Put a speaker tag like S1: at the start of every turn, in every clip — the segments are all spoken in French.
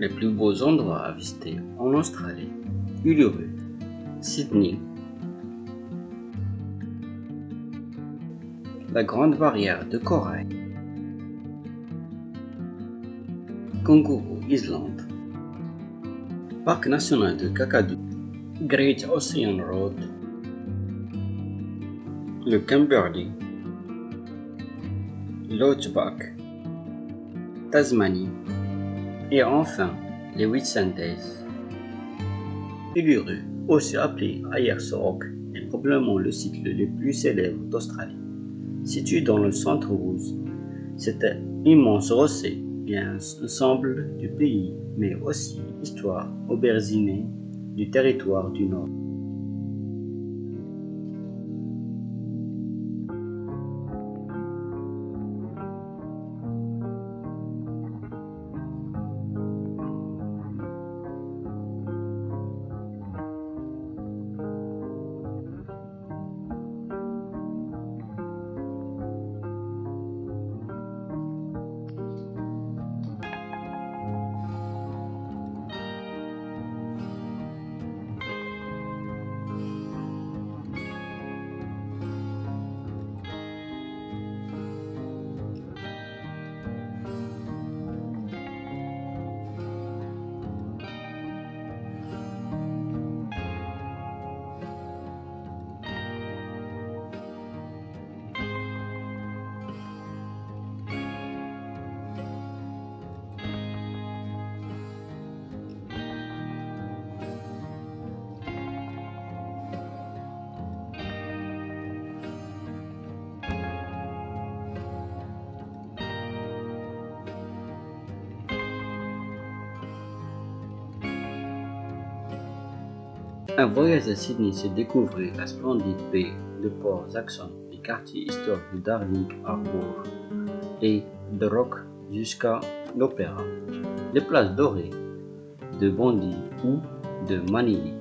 S1: Les plus beaux endroits à visiter en Australie. Uluru, Sydney, la Grande Barrière de Corail, Kangaroo Island, Parc national de Kakadu, Great Ocean Road, le Kimberley, Lochback, Tasmanie et enfin les Whitsundays. Uluru, aussi appelé Ayers Rock, est probablement le site le plus célèbre d'Australie. Situé dans le centre rouge, cet immense rocher est un ensemble du pays, mais aussi histoire auberginée du territoire du Nord. Un voyage à Sydney, c'est découvrir la splendide baie de Port Jackson, les quartiers historiques de Darling Harbour et de Rock jusqu'à l'Opéra, les places dorées de Bondi ou de Manili.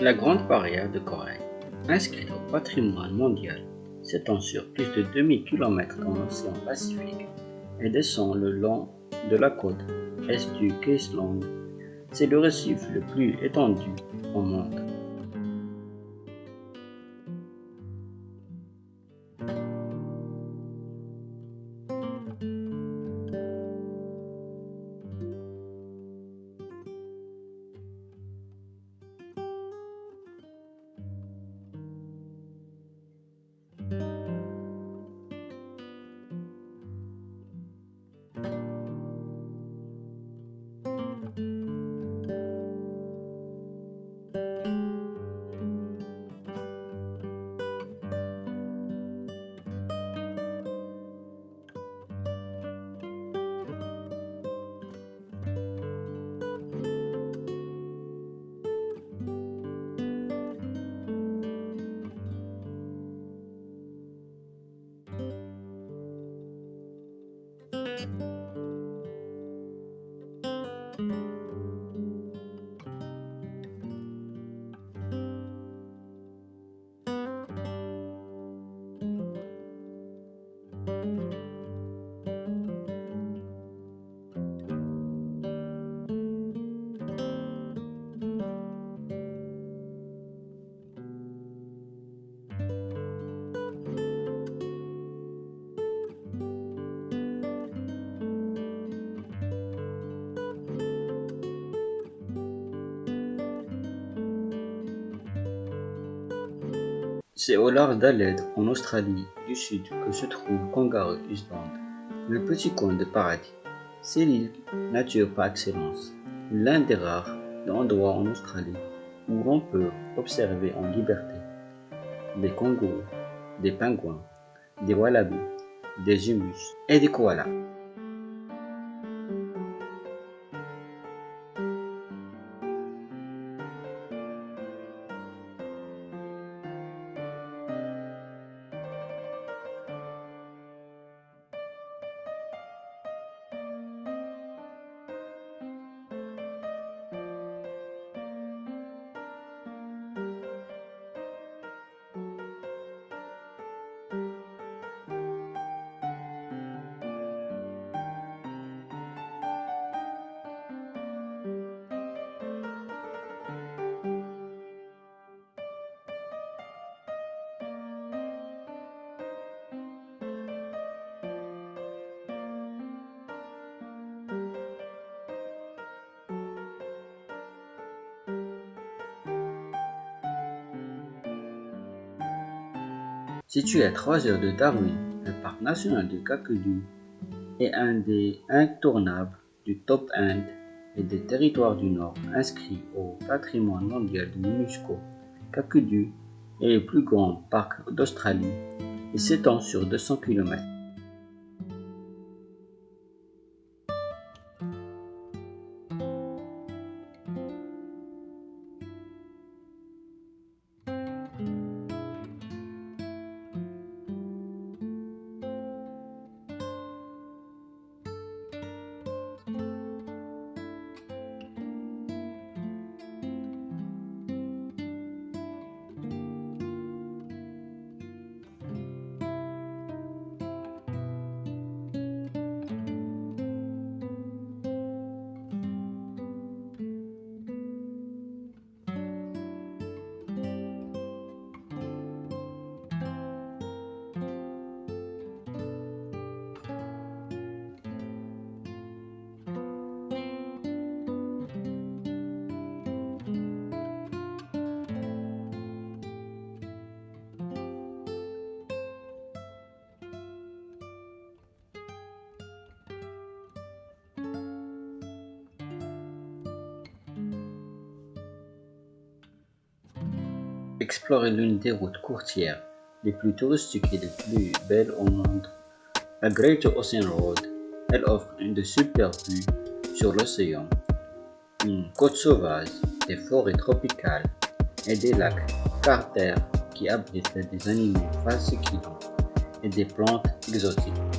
S1: La Grande Barrière de Corail, inscrite au patrimoine mondial, s'étend sur plus de 2000 km dans l'océan Pacifique et descend le long de la côte est du Queensland. C'est le récif le plus étendu au monde. sleep C'est au large d'Adelaide, en Australie du Sud, que se trouve Kangaroo Island, le petit coin de paradis. C'est l'île nature par excellence, l'un des rares endroits en Australie où l'on peut observer en liberté des kangourous, des pingouins, des wallabies, des humus et des koalas. Situé à 3 heures de Darwin, le parc national du Kakadu est un des intournables du top end et des territoires du Nord inscrits au patrimoine mondial de l'UNESCO. Kakadu est le plus grand parc d'Australie et s'étend sur 200 km. Explorer l'une des routes courtières les plus touristiques et les plus belles au monde, la Great Ocean Road. Elle offre une de superbes sur l'océan, une côte sauvage, des forêts tropicales et des lacs carters qui abritent des animaux fascinants et des plantes exotiques.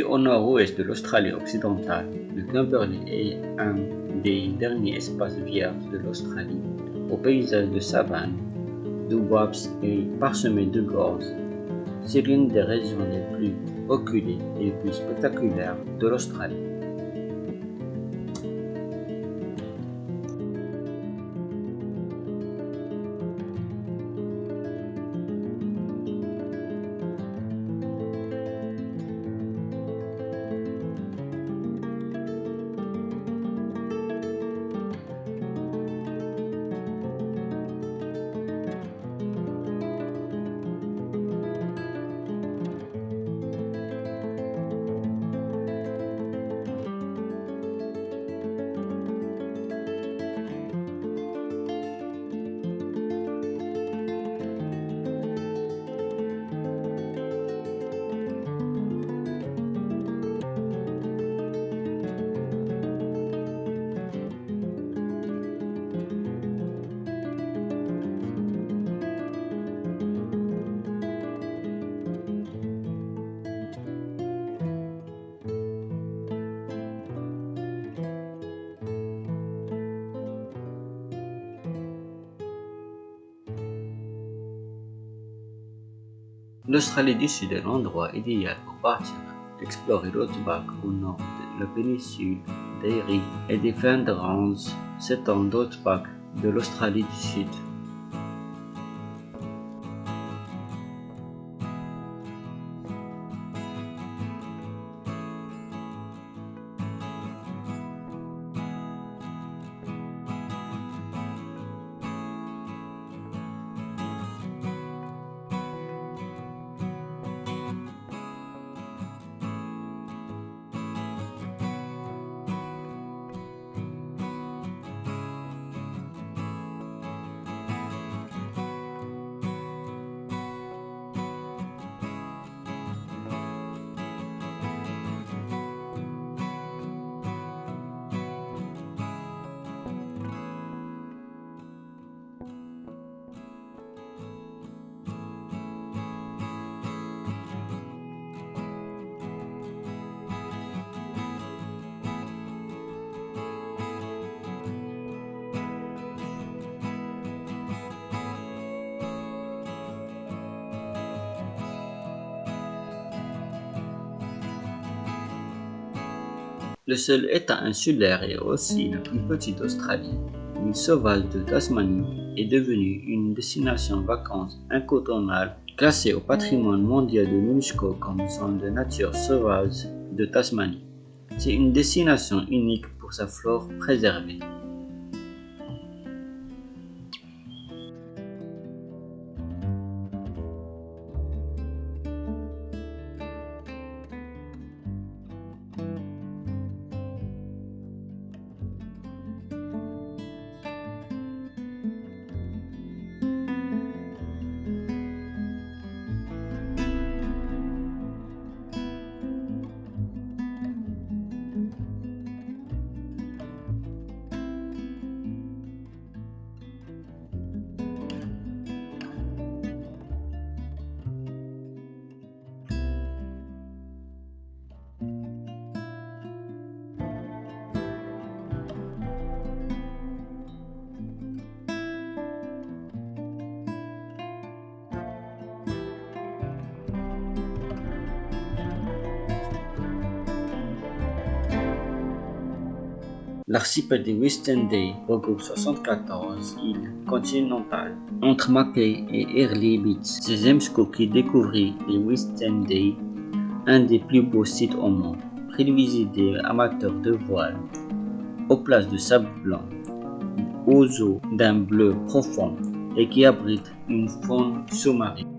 S1: Au nord-ouest de l'Australie occidentale, le Kimberley est un des derniers espaces vierges de l'Australie, au paysage de savane, bois et parsemé de gorges. C'est l'une des régions les plus reculées et les plus spectaculaires de l'Australie. L'Australie du Sud est l'endroit idéal pour partir explorer l'outback au nord de la péninsule d'Erie et des Flandres s'étend d'outback de l'Australie du Sud. Le seul état insulaire et aussi la plus petite d'Australie, l'île sauvage de Tasmanie, est devenue une destination vacances incontournable classée au patrimoine mondial de l'UNESCO comme zone de nature sauvage de Tasmanie. C'est une destination unique pour sa flore préservée. L'archipel des Day regroupe 74 îles continentales entre Mackay et Early Beach. C'est James Cook qui découvrit les Day, un des plus beaux sites au monde, prévisé des amateurs de voile, aux places de sable blanc, aux eaux d'un bleu profond et qui abrite une faune sous-marine.